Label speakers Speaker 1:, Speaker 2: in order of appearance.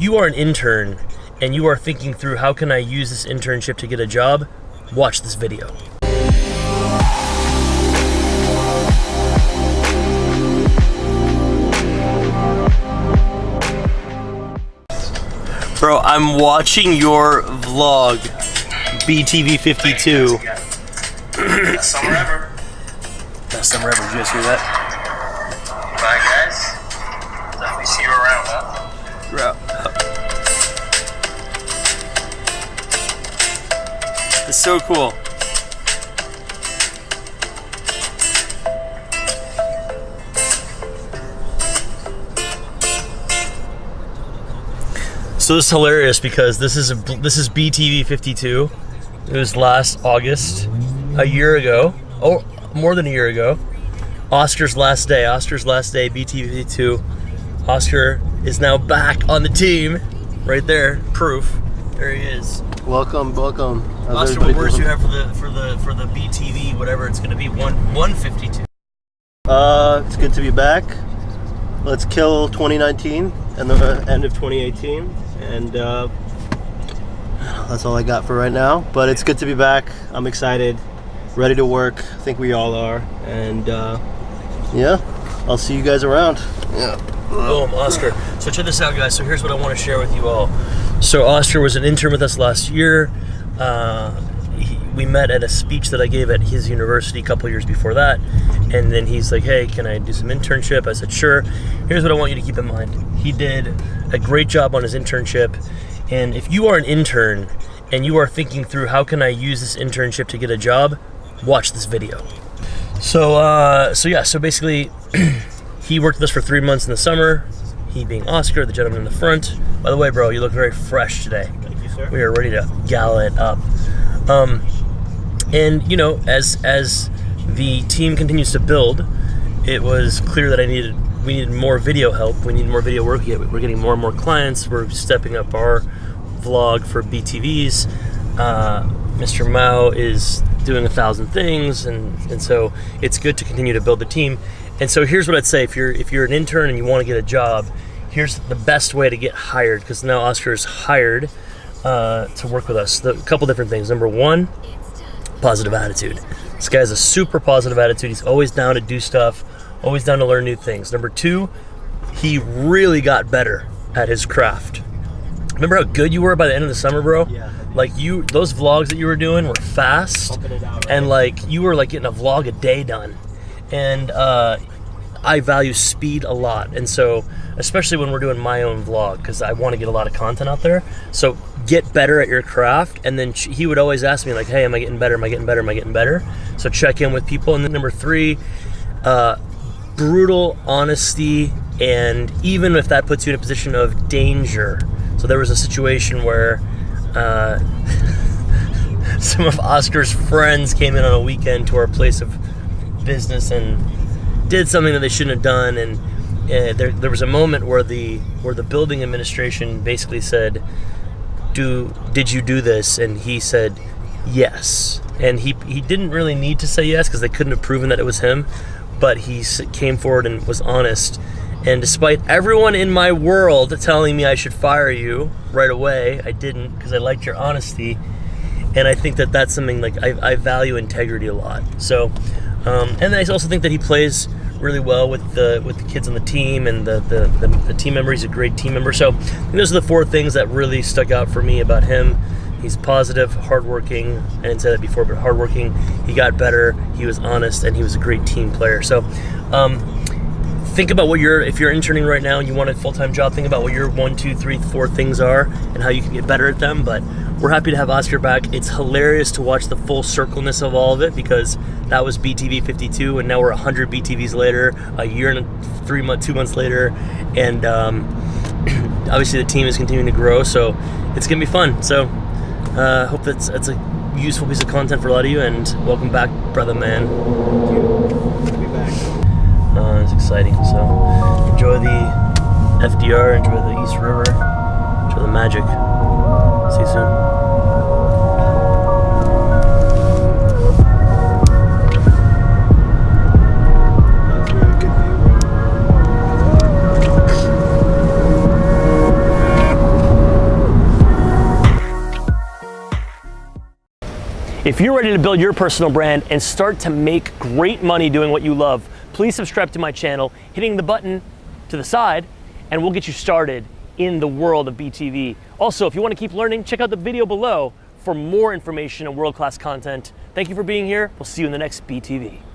Speaker 1: you are an intern and you are thinking through how can I use this internship to get a job, watch this video. Bro, I'm watching your vlog, BTV52.
Speaker 2: Best summer ever.
Speaker 1: Best summer ever. Did you guys hear that? So cool. So this is hilarious because this is a, this is BTV 52. It was last August, a year ago, or more than a year ago. Oscar's last day. Oscar's last day. BTV 52. Oscar is now back on the team. Right there, proof. There he is.
Speaker 3: Welcome, welcome. How's
Speaker 1: Oscar, what words do you have for the for the for the BTV whatever it's going to be one 152?
Speaker 3: Uh, it's good to be back. Let's kill 2019 and the end of 2018, and uh, that's all I got for right now. But it's good to be back. I'm excited, ready to work. I think we all are, and uh, yeah, I'll see you guys around. Yeah.
Speaker 1: Boom, Oscar. So check this out, guys. So here's what I want to share with you all. So Oscar was an intern with us last year. Uh, he, we met at a speech that I gave at his university a couple years before that, and then he's like, "Hey, can I do some internship?" I said, "Sure." Here's what I want you to keep in mind. He did a great job on his internship, and if you are an intern and you are thinking through how can I use this internship to get a job, watch this video. So, uh, so yeah, so basically, he worked with us for three months in the summer. He being Oscar, the gentleman in the front. By the way, bro, you look very fresh today.
Speaker 3: Thank you, sir.
Speaker 1: We are ready to gala it up. Um, and you know, as as the team continues to build, it was clear that I needed we needed more video help. We need more video work. We're getting more and more clients. We're stepping up our vlog for BTVs. Uh, Mr. Mao is doing a thousand things, and and so it's good to continue to build the team. And so here's what I'd say: if you're if you're an intern and you want to get a job, here's the best way to get hired because now Oscar is hired uh, to work with us. The, a couple different things. Number one, positive attitude. This guy has a super positive attitude. He's always down to do stuff, always down to learn new things. Number two, he really got better at his craft. Remember how good you were by the end of the summer, bro?
Speaker 3: Yeah.
Speaker 1: Like you, those vlogs that you were doing were fast,
Speaker 3: out, right?
Speaker 1: and like you were like getting a vlog a day done. And uh, I value speed a lot, and so especially when we're doing my own vlog, because I want to get a lot of content out there. So get better at your craft, and then he would always ask me like, "Hey, am I getting better? Am I getting better? Am I getting better?" So check in with people. And then number three, uh, brutal honesty, and even if that puts you in a position of danger. So there was a situation where. Uh, some of Oscar's friends came in on a weekend to our place of business and did something that they shouldn't have done. And uh, there, there was a moment where the where the building administration basically said do did you do this? And he said yes. And he he didn't really need to say yes because they couldn't have proven that it was him but he came forward and was honest. And despite everyone in my world telling me I should fire you right away I didn't because I liked your honesty. And I think that that's something like I, I value integrity a lot. So, um, and I also think that he plays really well with the with the kids on the team and the the, the, the team member. He's a great team member. So, those are the four things that really stuck out for me about him. He's positive, hardworking. I didn't say that before, but hardworking. He got better. He was honest, and he was a great team player. So. Um, think about what you're, if you're interning right now and you want a full-time job think about what your one two three four things are and how you can get better at them but we're happy to have oscar back. It's hilarious to watch the full circleness of all of it because that was btv 52 and now we're 100 btvs later a year and three months two months later and um, obviously the team is continuing to grow so it's gonna be fun. So uh, hope that's that's a useful piece of content for a lot of you and welcome back brother man always exciting. So enjoy the FDR, enjoy the East River, enjoy the magic. See you soon. If you're ready to build your personal brand and start to make great money doing what you love, please subscribe to my channel, hitting the button to the side, and we'll get you started in the world of BTV. Also, if you want to keep learning, check out the video below for more information and world-class content. Thank you for being here. We'll see you in the next BTV.